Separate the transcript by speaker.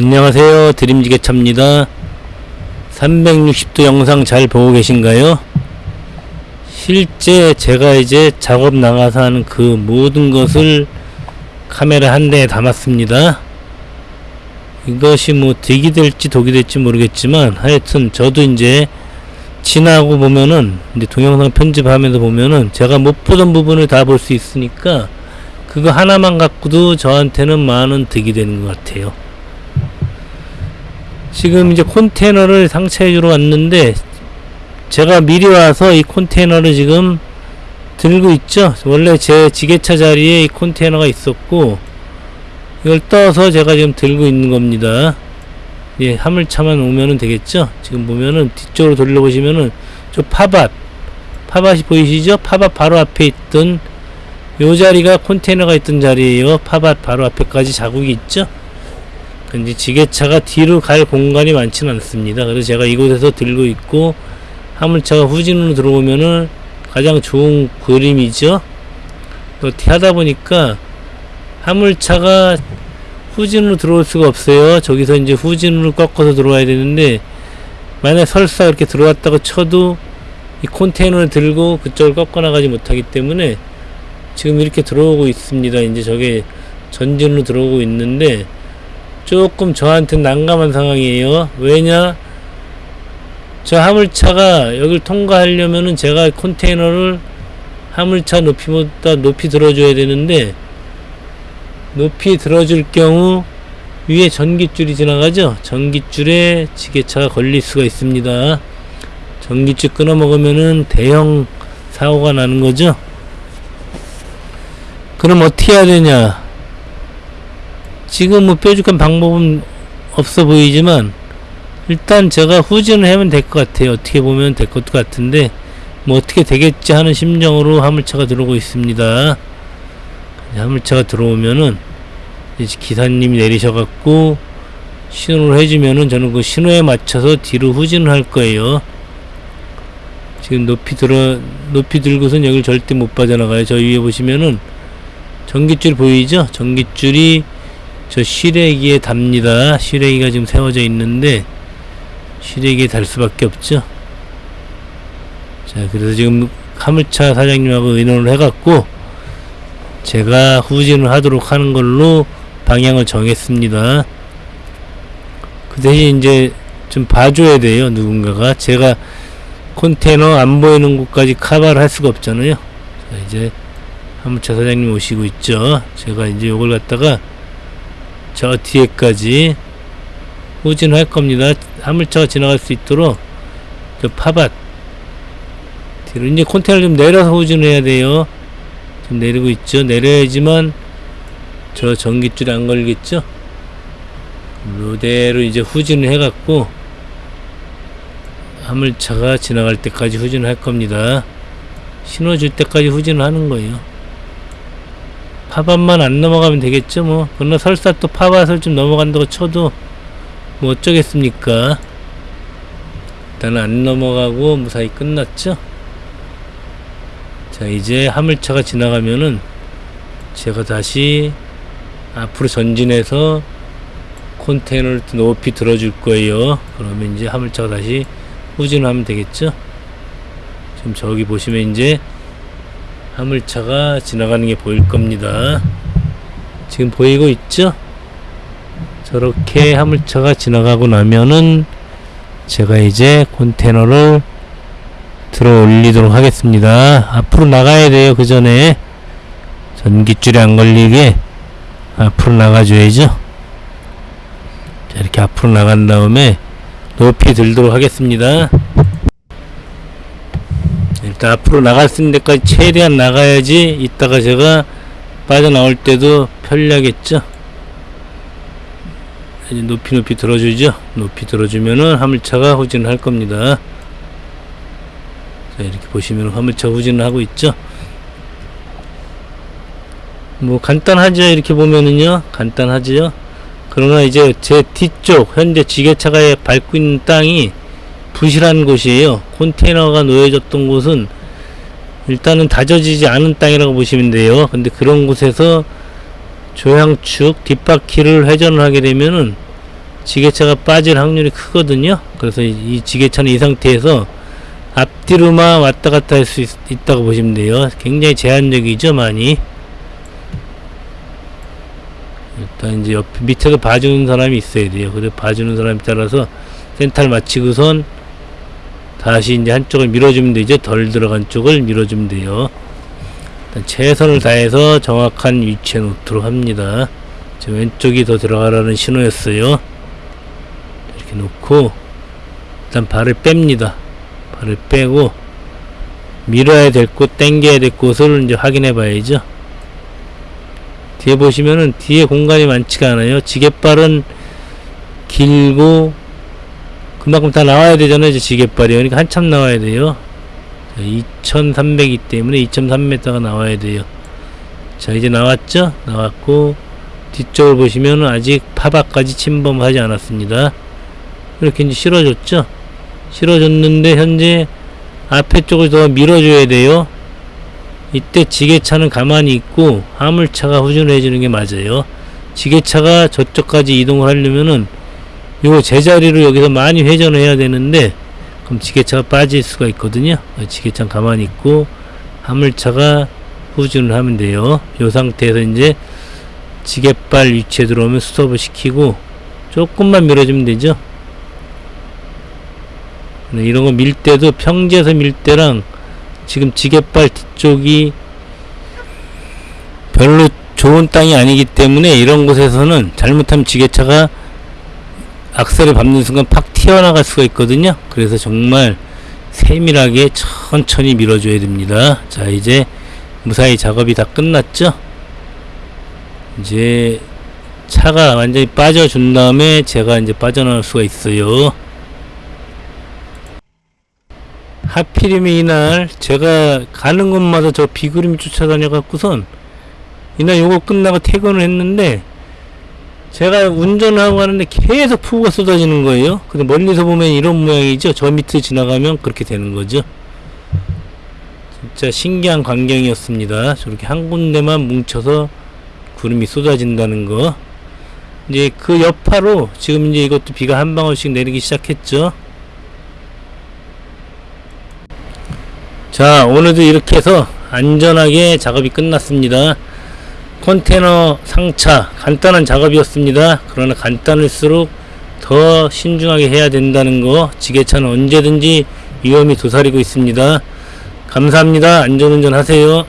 Speaker 1: 안녕하세요. 드림지게차입니다. 360도 영상 잘 보고 계신가요? 실제 제가 이제 작업 나가서 하는 그 모든 것을 카메라 한 대에 담았습니다. 이것이 뭐 득이 될지 독이 될지 모르겠지만 하여튼 저도 이제 지나고 보면은 이제 동영상 편집하면서 보면은 제가 못 보던 부분을 다 볼 수 있으니까 그거 하나만 갖고도 저한테는 많은 득이 되는 것 같아요 지금 이제 컨테이너를 상차해 주러 왔는데 제가 미리 와서 이 컨테이너를 지금 들고 있죠? 원래 제 지게차 자리에 이 컨테이너가 있었고 이걸 떠서 제가 지금 들고 있는 겁니다. 예 화물차만 오면은 되겠죠? 지금 보면은 뒤쪽으로 돌려보시면은 저 파밭 파밭이 보이시죠? 파밭 바로 앞에 있던 요 자리가 컨테이너가 있던 자리에요. 파밭 바로 앞에까지 자국이 있죠 근데 지게차가 뒤로 갈 공간이 많지는 않습니다. 그래서 제가 이곳에서 들고 있고 화물차가 후진으로 들어오면은 가장 좋은 그림이죠. 또 하다 보니까 화물차가 후진으로 들어올 수가 없어요. 저기서 이제 후진으로 꺾어서 들어와야 되는데 만약 설사 이렇게 들어왔다고 쳐도 이 컨테이너를 들고 그쪽을 꺾어 나가지 못하기 때문에 지금 이렇게 들어오고 있습니다. 이제 저게 전진으로 들어오고 있는데 조금 저한테 난감한 상황이에요. 왜냐? 저 화물차가 여길 통과하려면은 제가 컨테이너를 화물차 높이보다 높이 들어줘야 되는데 높이 들어줄 경우 위에 전기줄이 지나가죠? 전기줄에 지게차가 걸릴 수가 있습니다. 전기줄 끊어 먹으면은 대형 사고가 나는 거죠? 그럼 어떻게 해야 되냐? 지금 뭐 뾰족한 방법은 없어 보이지만 일단 제가 후진을 하면 될 것 같아요. 어떻게 보면 될 것 같은데 뭐 어떻게 되겠지 하는 심정으로 화물차가 들어오고 있습니다. 화물차가 들어오면은 기사님이 내리셔갖고 신호를 해주면은 저는 그 신호에 맞춰서 뒤로 후진을 할 거예요. 지금 높이 들어 높이 들고선 여길 절대 못 빠져나가요. 저 위에 보시면은 전기줄 보이죠? 전기줄이 저 시래기에 답니다. 시래기가 지금 세워져 있는데 시래기에 달 수밖에 없죠. 자, 그래서 지금 화물차 사장님하고 의논을 해갖고 제가 후진을 하도록 하는 걸로 방향을 정했습니다. 그 대신 이제 좀 봐줘야 돼요. 누군가가 제가 컨테이너 안 보이는 곳까지 카바를 할 수가 없잖아요. 자, 이제 화물차 사장님 오시고 있죠. 제가 이제 요걸 갖다가 저 뒤에까지 후진할 겁니다. 화물차가 지나갈 수 있도록 저 파밭 뒤로 이제 컨테이너 좀 내려서 후진해야 돼요. 좀 내리고 있죠. 내려야지만 저 전기줄이 안 걸리겠죠. 이대로 이제 후진을 해갖고 화물차가 지나갈 때까지 후진을 할 겁니다. 신호 줄 때까지 후진을 하는 거예요. 파밭만 안 넘어가면 되겠죠 뭐. 그러나 설사 또 파밭을 좀 넘어간다고 쳐도 뭐 어쩌겠습니까? 일단은 안 넘어가고 무사히 끝났죠? 자 이제 화물차가 지나가면은 제가 다시 앞으로 전진해서 컨테이너를 높이 들어줄 거예요. 그러면 이제 화물차가 다시 후진하면 되겠죠? 지금 저기 보시면 이제 화물차가 지나가는 게 보일 겁니다. 지금 보이고 있죠? 저렇게 화물차가 지나가고 나면은 제가 이제 컨테이너를 들어 올리도록 하겠습니다. 앞으로 나가야 돼요. 그 전에 전기줄이 안 걸리게 앞으로 나가줘야죠. 자, 이렇게 앞으로 나간 다음에 높이 들도록 하겠습니다. 일단 앞으로 있는 데까지 최대한 나가야지 이따가 제가 빠져나올 때도 편리하겠죠? 이제 높이 높이 들어주죠? 높이 들어주면은 화물차가 후진을 할 겁니다. 자 이렇게 보시면 화물차 후진을 하고 있죠? 뭐 간단하죠? 이렇게 보면은요. 간단하죠 그러나 이제 제 뒤쪽 현재 지게차가 밟고 있는 땅이 부실한 곳이에요. 컨테이너가 놓여졌던 곳은 일단은 다져지지 않은 땅이라고 보시면 돼요. 근데 그런 곳에서 조향축 뒷바퀴를 회전을 하게 되면은 지게차가 빠질 확률이 크거든요. 그래서 이, 이 지게차는 이 상태에서 앞뒤로만 왔다 갔다 할 수 있다고 보시면 돼요. 굉장히 제한적이죠, 많이. 일단 이제 옆 밑에서 봐주는 사람이 있어야 돼요. 그래 봐주는 사람에 따라서 센터를 마치고선 다시 이제 한쪽을 밀어주면 되죠. 덜 들어간 쪽을 밀어주면 돼요. 최선을 다해서 정확한 위치에 놓도록 합니다. 저 왼쪽이 더 들어가라는 신호였어요. 이렇게 놓고 일단 발을 뺍니다. 발을 빼고 밀어야 될 곳, 당겨야 될 곳을 이제 확인해 봐야죠. 뒤에 보시면은 뒤에 공간이 많지가 않아요. 지게발은 길고 그만큼 다 나와야 되잖아요. 이제 지게발이 그러니까 한참 나와야 돼요. 2300이기 때문에 2.3m가 나와야 돼요. 자 이제 나왔죠? 나왔고 뒤쪽을 보시면 아직 파박까지 침범하지 않았습니다. 이렇게 이제 실어줬죠? 실어줬는데 현재 앞에 쪽을 더 밀어줘야 돼요. 이때 지게차는 가만히 있고 화물차가 후진을 해주는 게 맞아요. 지게차가 저쪽까지 이동을 하려면은 요 제자리로 여기서 많이 회전을 해야 되는데 그럼 지게차가 빠질 수가 있거든요. 지게차는 가만히 있고 화물차가 후진을 하면 돼요. 요 상태에서 이제 지게발 위치에 들어오면 스톱을 시키고 조금만 밀어주면 되죠. 네, 이런 거 밀 때도 평지에서 밀 때랑 지금 지게발 뒤쪽이 별로 좋은 땅이 아니기 때문에 이런 곳에서는 잘못하면 지게차가 악셀을 밟는 순간 팍 튀어나갈 수가 있거든요. 그래서 정말 세밀하게 천천히 밀어줘야 됩니다. 자, 이제 무사히 작업이 다 끝났죠? 이제 차가 완전히 빠져준 다음에 제가 이제 빠져나올 수가 있어요. 하필이면 이날 제가 가는 곳마다 저 비그림이 쫓아다녀 갖고선 이날 요거 끝나고 퇴근을 했는데 제가 운전을 하고 가는데 계속 폭우가 쏟아지는 거예요. 근데 멀리서 보면 이런 모양이죠. 저 밑에 지나가면 그렇게 되는 거죠. 진짜 신기한 광경이었습니다. 저렇게 한 군데만 뭉쳐서 구름이 쏟아진다는 거. 이제 그 여파로 지금 이제 이것도 비가 한 방울씩 내리기 시작했죠. 자, 오늘도 이렇게 해서 안전하게 작업이 끝났습니다. 컨테너 상차 간단한 작업이었습니다. 그러나 간단할수록 더 신중하게 해야 된다는 거 지게차는 언제든지 위험이 도사리고 있습니다. 감사합니다. 안전운전 하세요.